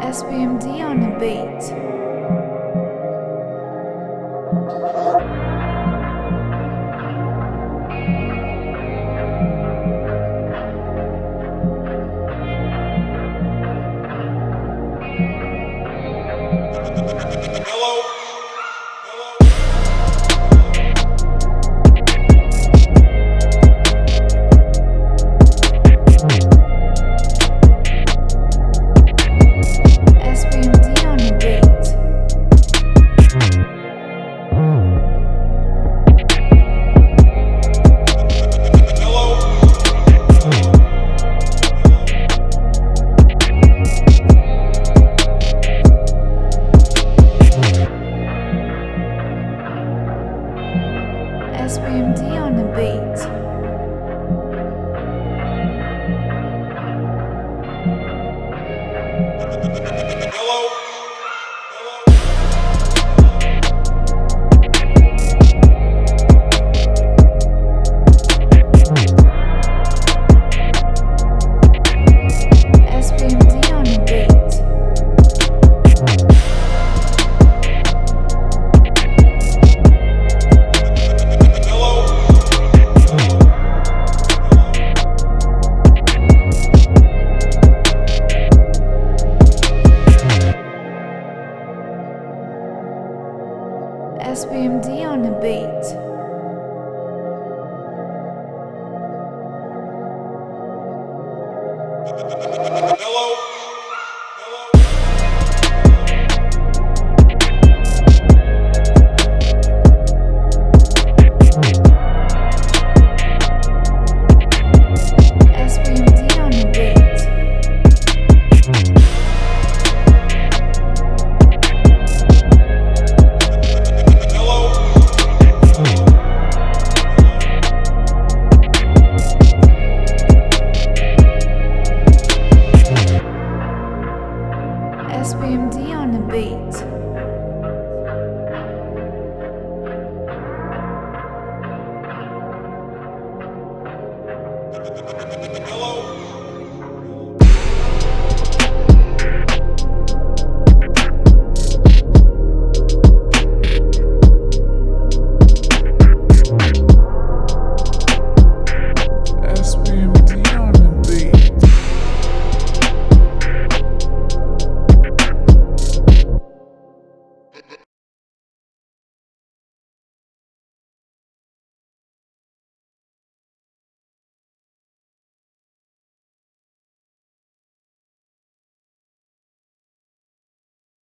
SBMD on the beat. SBMD SBMD on the beat. SBMD on the beat. SBMD SBMD on the beat.